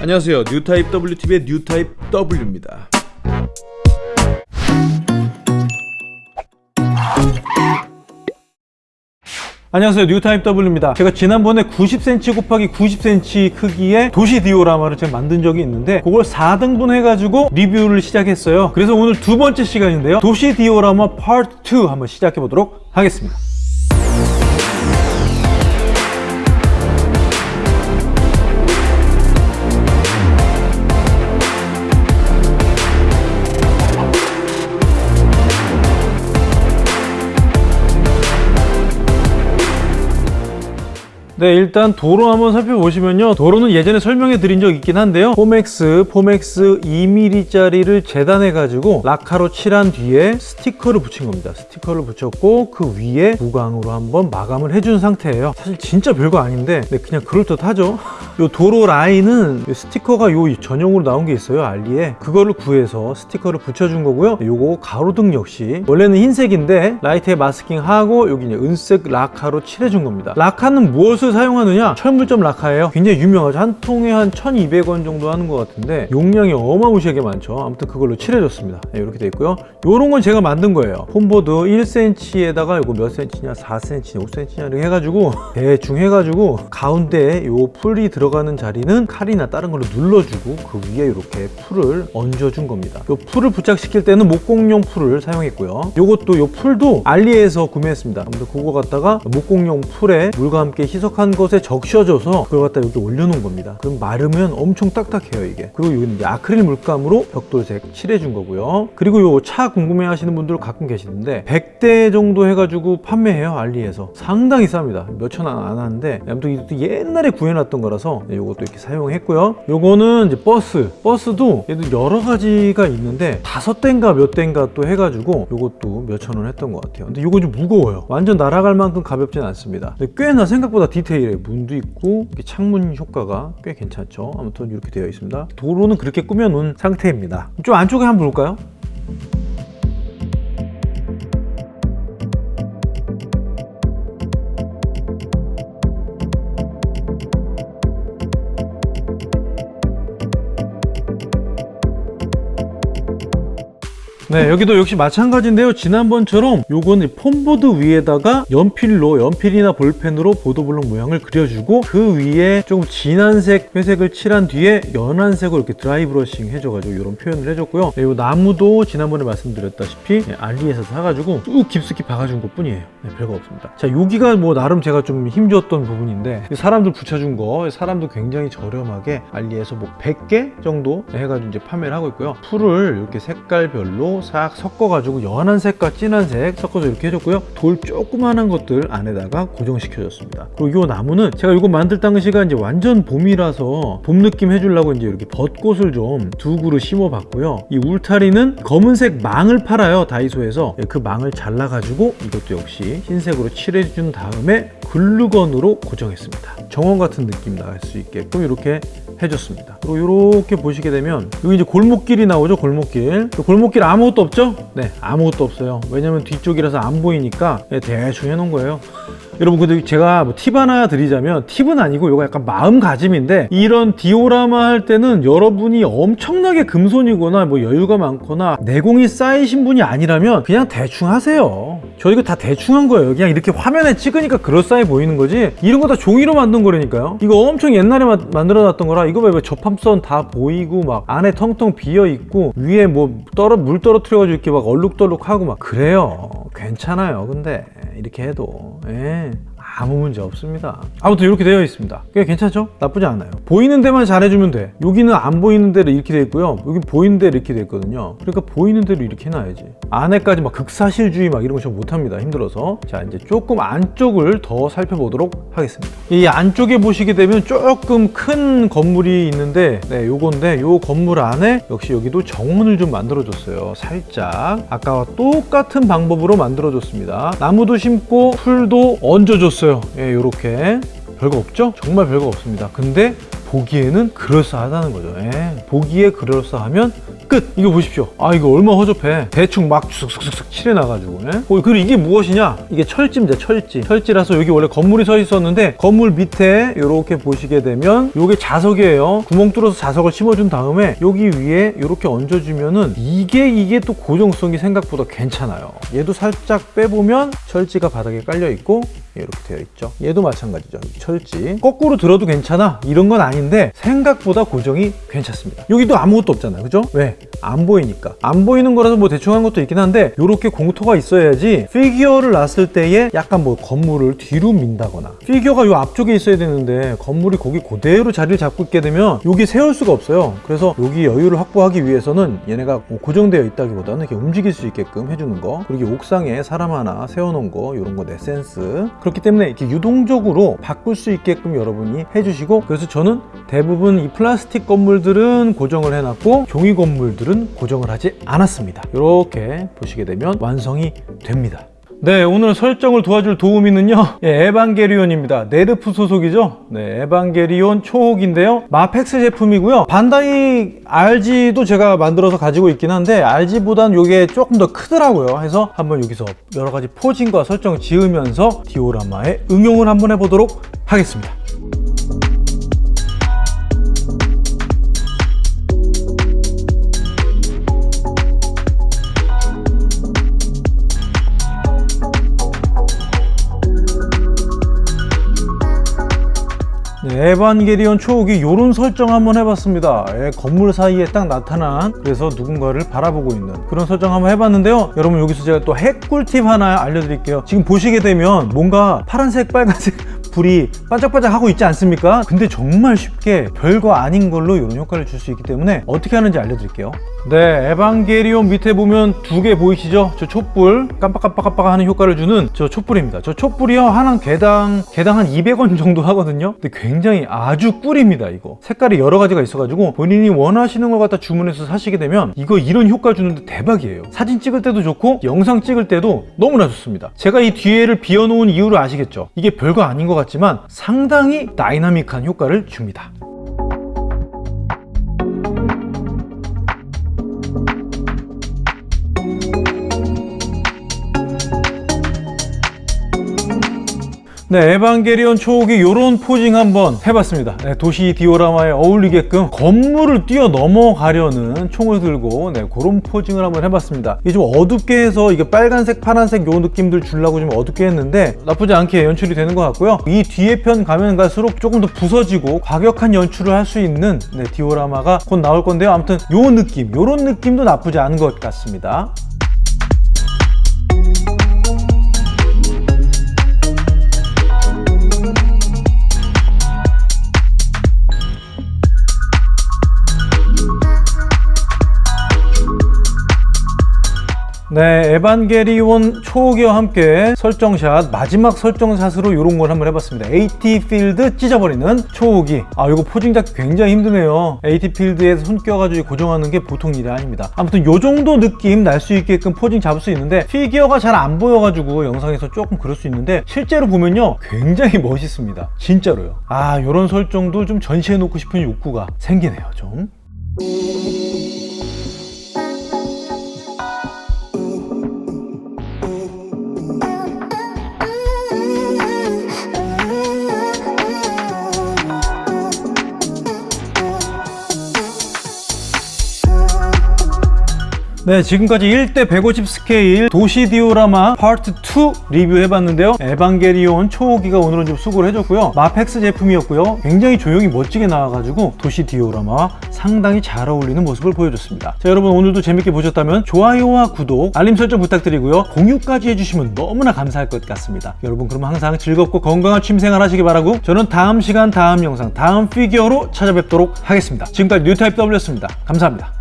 안녕하세요. 뉴타입 WTV의 뉴타입 W입니다. 안녕하세요. 뉴타입 W입니다. 제가 지난번에 90cm 곱하기 90cm 크기의 도시 디오라마를 제가 만든 적이 있는데 그걸 4등분 해가지고 리뷰를 시작했어요. 그래서 오늘 두 번째 시간인데요. 도시 디오라마 파트 2 한번 시작해 보도록 하겠습니다 네 일단 도로 한번 살펴보시면요. 도로는 예전에 설명해 드린 적 있긴 한데요. 포맥스 포맥스 2mm짜리를 재단해 가지고 라카로 칠한 뒤에 스티커를 붙인 겁니다. 스티커를 붙였고 그 위에 무광으로 한번 마감을 해준 상태예요. 사실 진짜 별거 아닌데 네, 그냥 그럴듯하죠 요 도로 라인은 스티커가 요 전용으로 나온 게 있어요 알리에. 그거를 구해서 스티커를 붙여준 거고요. 요거 가로등 역시. 원래는 흰색인데 라이트에 마스킹하고 여기 은색 라카로 칠해준 겁니다. 라카는 무엇을 사용하느냐? 철물점 라카예요. 굉장히 유명하죠. 한 통에 한 1200원 정도 하는 것 같은데 용량이 어마무시하게 많죠. 아무튼 그걸로 칠해줬습니다. 네, 이렇게 돼 있고요. 요런 건 제가 만든 거예요. 폼보드 1cm에다가 이거 몇 cm냐? 4cm 5cm냐? 이렇게 해가지고 대충 해가지고 가운데에 요 풀이 들어 가는 자리는 칼이나 다른 걸로 눌러주고 그 위에 이렇게 풀을 얹어준 겁니다. 요 풀을 부착시킬 때는 목공용 풀을 사용했고요. 요것도 요 풀도 알리에서 구매했습니다. 아무튼 그거 갖다가 목공용 풀에 물과 함께 희석한 것에 적셔져서 그걸 갖다 여기 올려놓은 겁니다. 그럼 마르면 엄청 딱딱해요 이게. 그리고 여기는 아크릴 물감으로 벽돌색 칠해준 거고요. 그리고 요 차 궁금해 하시는 분들 가끔 계시는데 100대 정도 해가지고 판매해요 알리에서. 상당히 쌉니다. 몇천 원 안 하는데. 아무튼 이것도 옛날에 구해놨던 거라서 요것도 이렇게 사용했고요. 요거는 이제 버스. 버스도 얘도 여러 가지가 있는데 다섯 대인가 몇 대인가 또 해가지고 요것도 몇천 원 했던 것 같아요. 근데 요거 좀 무거워요. 완전 날아갈 만큼 가볍진 않습니다. 근데 꽤나 생각보다 디테일해. 문도 있고 창문 효과가 꽤 괜찮죠. 아무튼 이렇게 되어 있습니다. 도로는 그렇게 꾸며놓은 상태입니다. 좀 안쪽에 한번 볼까요? 네 여기도 역시 마찬가지인데요. 지난번처럼 요거는 폼보드 위에다가 연필로 연필이나 볼펜으로 보도블록 모양을 그려주고 그 위에 조금 진한 색 회색을 칠한 뒤에 연한 색으로 이렇게 드라이 브러싱 해줘가지고 이런 표현을 해줬고요. 네, 요 나무도 지난번에 말씀드렸다시피 네, 알리에서 사가지고 쭉 깊숙이 박아준 것 뿐이에요. 네, 별거 없습니다. 자 여기가 뭐 나름 제가 좀 힘줬던 부분인데 사람들 붙여준 거 사람도 굉장히 저렴하게 알리에서 뭐 100개 정도 해가지고 이제 판매를 하고 있고요. 풀을 이렇게 색깔별로 싹 섞어가지고 연한 색과 진한 색 섞어서 이렇게 해줬고요. 돌 조그만한 것들 안에다가 고정시켜줬습니다. 그리고 이 나무는 제가 이거 만들 당시가 이제 완전 봄이라서 봄 느낌 해주려고 이제 이렇게 벚꽃을 좀 두 그루 심어봤고요. 이 울타리는 검은색 망을 팔아요 다이소에서. 그 망을 잘라가지고 이것도 역시 흰색으로 칠해준 다음에 글루건으로 고정했습니다 정원 같은 느낌 나갈 수 있게끔 이렇게 해줬습니다. 그리고 이렇게 보시게 되면 여기 이제 골목길이 나오죠 골목길. 골목길 아무것도 없죠? 네 아무것도 없어요. 왜냐면 뒤쪽이라서 안 보이니까 대충 해놓은 거예요 여러분 근데 제가 뭐 팁 하나 드리자면 팁은 아니고 이거 약간 마음가짐인데 이런 디오라마 할 때는 여러분이 엄청나게 금손이거나 뭐 여유가 많거나 내공이 쌓이신 분이 아니라면 그냥 대충 하세요. 저 이거 다 대충 한 거예요. 그냥 이렇게 화면에 찍으니까 그럴싸해 보이는 거지. 이런 거 다 종이로 만든 거라니까요. 이거 엄청 옛날에 마, 만들어 놨던 거라 이거 왜 접합선 다 보이고 막 안에 텅텅 비어 있고 위에 뭐 떨어 물 떨어뜨려 가지고 이렇게 막 얼룩덜룩하고 막 그래요 괜찮아요 근데 이렇게 해도 예. 아무 문제 없습니다. 아무튼 이렇게 되어 있습니다. 꽤 괜찮죠? 나쁘지 않아요. 보이는 데만 잘해주면 돼. 여기는 안 보이는 대로 이렇게 되어 있고요. 여기 보이는 대로 이렇게 되어 있거든요. 그러니까 보이는 대로 이렇게 해놔야지. 안에까지 막 극사실주의 막 이런 거 좀 못합니다. 힘들어서. 자 이제 조금 안쪽을 더 살펴보도록 하겠습니다. 이 안쪽에 보시게 되면 조금 큰 건물이 있는데 네 요건데 요 건물 안에 역시 여기도 정원을 좀 만들어 줬어요. 살짝. 아까와 똑같은 방법으로 만들어 줬습니다. 나무도 심고 풀도 얹어 줬어요 예, 요렇게. 별거 없죠? 정말 별거 없습니다. 근데 보기에는 그럴싸하다는 거죠. 예. 보기에 그럴싸하면 끝! 이거 보십시오. 아 이거 얼마나 허접해. 대충 막 쑥쑥쑥 칠해놔가지고 예? 어, 그리고 이게 무엇이냐? 이게 철지입니다 철지. 철지라서 여기 원래 건물이 서 있었는데 건물 밑에 이렇게 보시게 되면 이게 자석이에요. 구멍 뚫어서 자석을 심어준 다음에 여기 위에 이렇게 얹어주면은 이게 이게 또 고정성이 생각보다 괜찮아요. 얘도 살짝 빼보면 철지가 바닥에 깔려 있고 이렇게 되어 있죠. 얘도 마찬가지죠. 철지. 거꾸로 들어도 괜찮아? 이런 건 아닌데 생각보다 고정이 괜찮습니다. 여기도 아무것도 없잖아요. 그죠? 왜? 안 보이니까. 안 보이는 거라서 뭐 대충 한 것도 있긴 한데 이렇게 공터가 있어야지 피규어를 놨을 때에 약간 뭐 건물을 뒤로 민다거나 피규어가 요 앞쪽에 있어야 되는데 건물이 거기 그대로 자리를 잡고 있게 되면 여기 세울 수가 없어요. 그래서 여기 여유를 확보하기 위해서는 얘네가 뭐 고정되어 있다기보다는 이렇게 움직일 수 있게끔 해주는 거. 그리고 옥상에 사람 하나 세워놓은 거. 이런 거 내 센스 그렇기 때문에 이렇게 유동적으로 바꿀 수 있게끔 여러분이 해주시고 그래서 저는 대부분 이 플라스틱 건물들은 고정을 해놨고 종이 건물들은 고정을 하지 않았습니다. 이렇게 보시게 되면 완성이 됩니다 네, 오늘 설정을 도와줄 도우미는요, 예, 에반게리온입니다. 네르프 소속이죠? 네, 에반게리온 초호기인데요. 마펙스 제품이고요. 반다이 RG도 제가 만들어서 가지고 있긴 한데, RG보단 이게 조금 더 크더라고요. 해서 한번 여기서 여러 가지 포징과 설정을 지으면서 디오라마에 응용을 한번 해보도록 하겠습니다. 에반게리온 초옥이 이런 설정 한번 해봤습니다. 예, 건물 사이에 딱 나타난 그래서 누군가를 바라보고 있는 그런 설정 한번 해봤는데요. 여러분 여기서 제가 또 핵 꿀팁 하나 알려드릴게요. 지금 보시게 되면 뭔가 파란색, 빨간색 불이 반짝반짝 하고 있지 않습니까? 근데 정말 쉽게 별거 아닌 걸로 이런 효과를 줄 수 있기 때문에 어떻게 하는지 알려드릴게요. 네, 에반게리온 밑에 보면 두 개 보이시죠? 저 촛불 깜빡깜빡깜빡 하는 효과를 주는 저 촛불입니다. 저 촛불이요 하나 개당 개당 한 200원 정도 하거든요. 근데 굉장히 아주 꿀입니다. 이거 색깔이 여러 가지가 있어가지고 본인이 원하시는 걸 갖다 주문해서 사시게 되면 이거 이런 효과 주는데 대박이에요. 사진 찍을 때도 좋고 영상 찍을 때도 너무나 좋습니다. 제가 이 뒤에를 비워놓은 이유를 아시겠죠? 이게 별거 아닌 것 같 지만 상당히 다이나믹한 효과를 줍니다. 네, 에반게리온 초옥이 이런 포징 한번 해봤습니다. 네, 도시 디오라마에 어울리게끔 건물을 뛰어 넘어가려는 총을 들고 네, 그런 포징을 한번 해봤습니다. 이게 좀 어둡게 해서 이게 빨간색, 파란색 요 느낌들 주려고 좀 어둡게 했는데 나쁘지 않게 연출이 되는 것 같고요. 이 뒤에 편 가면 갈수록 조금 더 부서지고 과격한 연출을 할 수 있는 네, 디오라마가 곧 나올 건데요. 아무튼 요 느낌, 요런 느낌도 나쁘지 않은 것 같습니다. 네, 에반게리온 초호기와 함께 설정샷, 마지막 설정샷으로 이런 걸 한번 해봤습니다. AT 필드 찢어버리는 초호기. 아, 이거 posing 잡기 굉장히 힘드네요. AT 필드에 손 껴가지고 고정하는 게 보통 일이 아닙니다. 아무튼 요 정도 느낌 날 수 있게끔 posing 잡을 수 있는데 피규어가 잘 안 보여가지고 영상에서 조금 그럴 수 있는데 실제로 보면요 굉장히 멋있습니다. 진짜로요. 아, 요런 설정도 좀 전시해놓고 싶은 욕구가 생기네요, 좀. 네, 지금까지 1대 150 스케일 도시 디오라마 파트 2 리뷰해봤는데요. 에반게리온 초호기가 오늘은 좀 수고를 해줬고요. 마펙스 제품이었고요. 굉장히 조형이 멋지게 나와가지고 도시 디오라마와 상당히 잘 어울리는 모습을 보여줬습니다. 자, 여러분 오늘도 재밌게 보셨다면 좋아요와 구독, 알림 설정 부탁드리고요. 공유까지 해주시면 너무나 감사할 것 같습니다. 여러분 그럼 항상 즐겁고 건강한 취미생활 하시기 바라고 저는 다음 시간 다음 영상 다음 피규어로 찾아뵙도록 하겠습니다. 지금까지 뉴타입 W였습니다. 감사합니다.